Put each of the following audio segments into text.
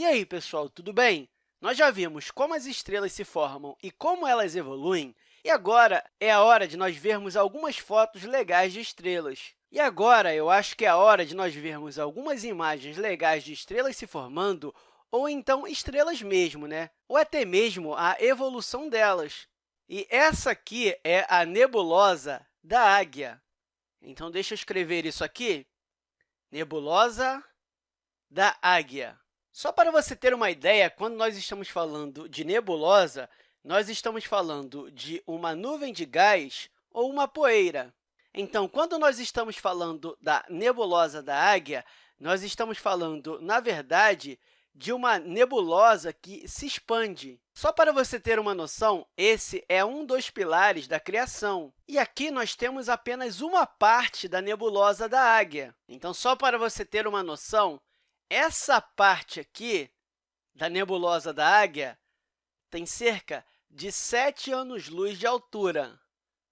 E aí, pessoal, tudo bem? Nós já vimos como as estrelas se formam e como elas evoluem, e agora é a hora de nós vermos algumas fotos legais de estrelas. E agora, eu acho que é a hora de nós vermos algumas imagens legais de estrelas se formando, ou então estrelas mesmo, né? ou até mesmo a evolução delas. E essa aqui é a nebulosa da Águia. Então, deixa eu escrever isso aqui. Nebulosa da Águia. Só para você ter uma ideia, quando nós estamos falando de nebulosa, nós estamos falando de uma nuvem de gás ou uma poeira. Então, quando nós estamos falando da nebulosa da Águia, nós estamos falando, na verdade, de uma nebulosa que se expande. Só para você ter uma noção, esse é um dos pilares da criação. E aqui nós temos apenas uma parte da nebulosa da Águia. Então, só para você ter uma noção, essa parte aqui da nebulosa da Águia tem cerca de 7 anos-luz de altura.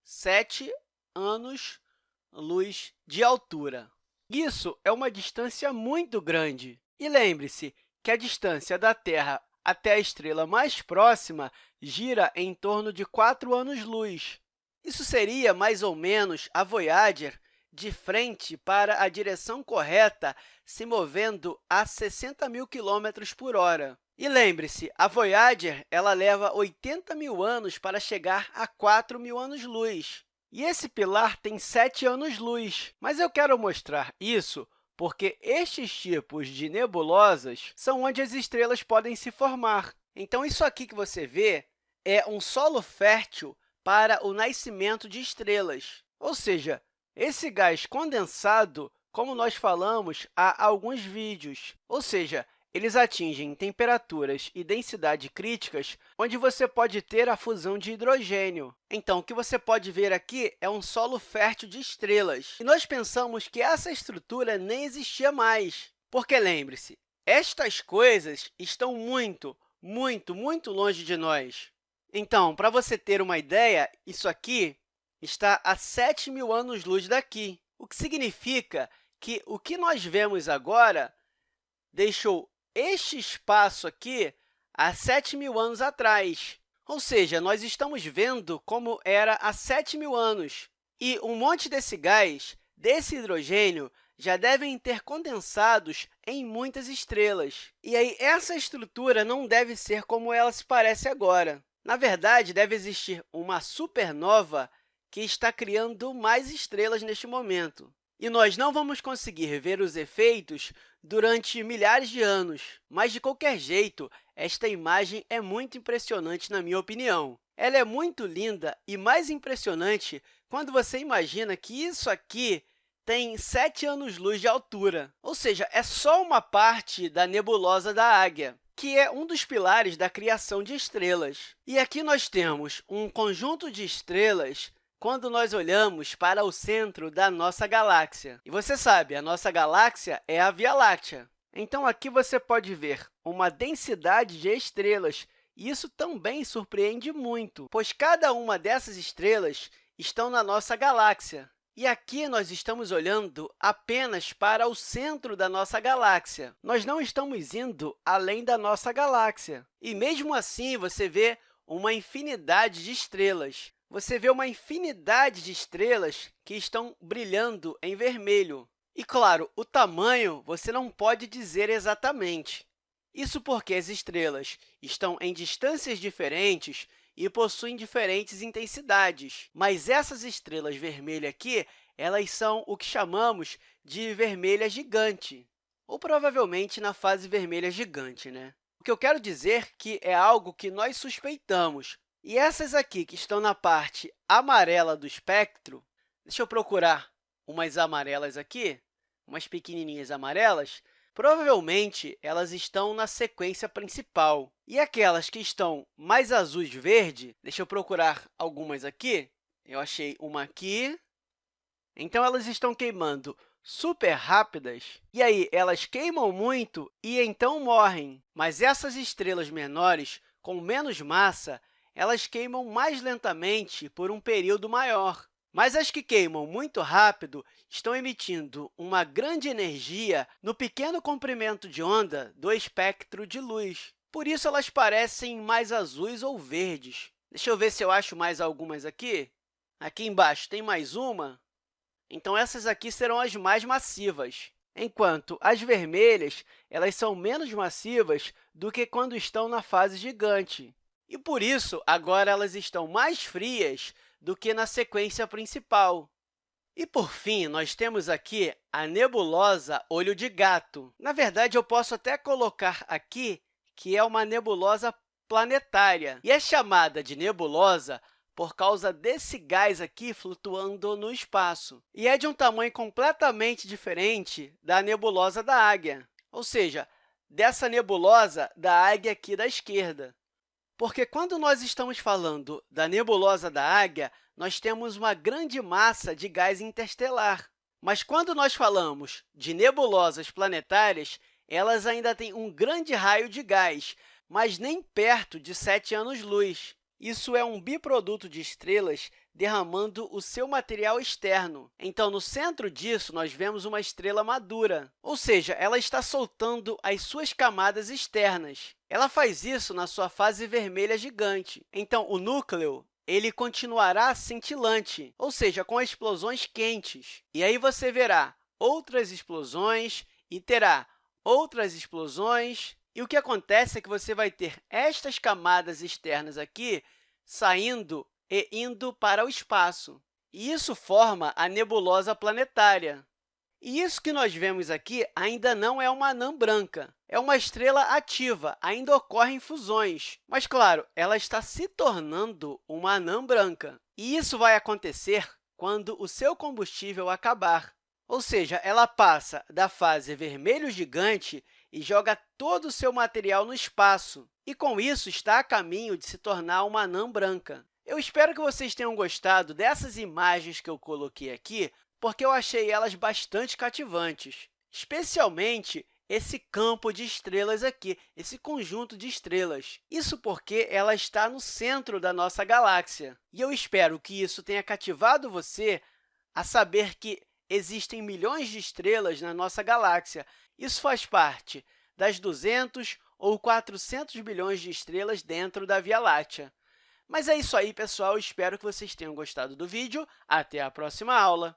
7 anos-luz de altura. Isso é uma distância muito grande. E lembre-se que a distância da Terra até a estrela mais próxima gira em torno de 4 anos-luz. Isso seria, mais ou menos, a Voyager de frente para a direção correta, se movendo a 60 mil km por hora. E lembre-se, a Voyager ela leva 80 mil anos para chegar a 4 mil anos-luz. E esse pilar tem 7 anos-luz. Mas eu quero mostrar isso porque estes tipos de nebulosas são onde as estrelas podem se formar. Então, isso aqui que você vê é um solo fértil para o nascimento de estrelas. Ou seja, esse gás condensado, como nós falamos há alguns vídeos, ou seja, eles atingem temperaturas e densidade críticas, onde você pode ter a fusão de hidrogênio. Então, o que você pode ver aqui é um solo fértil de estrelas. E nós pensamos que essa estrutura nem existia mais, porque, lembre-se, estas coisas estão muito, muito, muito longe de nós. Então, para você ter uma ideia, isso aqui está a 7 mil anos-luz daqui, o que significa que o que nós vemos agora deixou este espaço aqui há 7 mil anos atrás. Ou seja, nós estamos vendo como era há 7 mil anos. E um monte desse gás, desse hidrogênio, já devem ter condensados em muitas estrelas. E aí, essa estrutura não deve ser como ela se parece agora. Na verdade, deve existir uma supernova que está criando mais estrelas neste momento. E nós não vamos conseguir ver os efeitos durante milhares de anos, mas, de qualquer jeito, esta imagem é muito impressionante, na minha opinião. Ela é muito linda e mais impressionante quando você imagina que isso aqui tem 7 anos-luz de altura, ou seja, é só uma parte da nebulosa da Águia que é um dos pilares da criação de estrelas. E aqui nós temos um conjunto de estrelas quando nós olhamos para o centro da nossa galáxia. E você sabe, a nossa galáxia é a Via Láctea. Então, aqui você pode ver uma densidade de estrelas, e isso também surpreende muito, pois cada uma dessas estrelas estão na nossa galáxia. E aqui nós estamos olhando apenas para o centro da nossa galáxia. Nós não estamos indo além da nossa galáxia. E, mesmo assim, você vê uma infinidade de estrelas você vê uma infinidade de estrelas que estão brilhando em vermelho. E, claro, o tamanho você não pode dizer exatamente. Isso porque as estrelas estão em distâncias diferentes e possuem diferentes intensidades. Mas essas estrelas vermelhas aqui, elas são o que chamamos de vermelha gigante, ou provavelmente na fase vermelha gigante. Né? O que eu quero dizer que é algo que nós suspeitamos, e essas aqui, que estão na parte amarela do espectro, deixa eu procurar umas amarelas aqui, umas pequenininhas amarelas, provavelmente elas estão na sequência principal. E aquelas que estão mais azuis verde, deixa eu procurar algumas aqui, eu achei uma aqui. Então, elas estão queimando super rápidas, e aí elas queimam muito e então morrem. Mas essas estrelas menores, com menos massa, elas queimam mais lentamente por um período maior. Mas as que queimam muito rápido estão emitindo uma grande energia no pequeno comprimento de onda do espectro de luz. Por isso, elas parecem mais azuis ou verdes. Deixa eu ver se eu acho mais algumas aqui. Aqui embaixo tem mais uma. Então, essas aqui serão as mais massivas, enquanto as vermelhas elas são menos massivas do que quando estão na fase gigante. E, por isso, agora elas estão mais frias do que na sequência principal. E, por fim, nós temos aqui a nebulosa Olho de Gato. Na verdade, eu posso até colocar aqui que é uma nebulosa planetária, e é chamada de nebulosa por causa desse gás aqui flutuando no espaço. E é de um tamanho completamente diferente da nebulosa da Águia, ou seja, dessa nebulosa da Águia aqui da esquerda. Porque quando nós estamos falando da nebulosa da Águia, nós temos uma grande massa de gás interestelar. Mas quando nós falamos de nebulosas planetárias, elas ainda têm um grande raio de gás, mas nem perto de 7 anos-luz. Isso é um biproduto de estrelas derramando o seu material externo. Então, no centro disso, nós vemos uma estrela madura, ou seja, ela está soltando as suas camadas externas. Ela faz isso na sua fase vermelha gigante. Então, o núcleo ele continuará cintilante, ou seja, com explosões quentes. E aí você verá outras explosões e terá outras explosões e o que acontece é que você vai ter estas camadas externas aqui saindo e indo para o espaço. E isso forma a nebulosa planetária. E isso que nós vemos aqui ainda não é uma anã branca. É uma estrela ativa, ainda ocorrem fusões. Mas, claro, ela está se tornando uma anã branca. E isso vai acontecer quando o seu combustível acabar. Ou seja, ela passa da fase vermelho gigante e joga todo o seu material no espaço, e, com isso, está a caminho de se tornar uma anã branca. Eu espero que vocês tenham gostado dessas imagens que eu coloquei aqui, porque eu achei elas bastante cativantes, especialmente esse campo de estrelas aqui, esse conjunto de estrelas. Isso porque ela está no centro da nossa galáxia. E eu espero que isso tenha cativado você a saber que existem milhões de estrelas na nossa galáxia. Isso faz parte das 200 ou 400 bilhões de estrelas dentro da Via Láctea. Mas é isso aí, pessoal. Espero que vocês tenham gostado do vídeo. Até a próxima aula!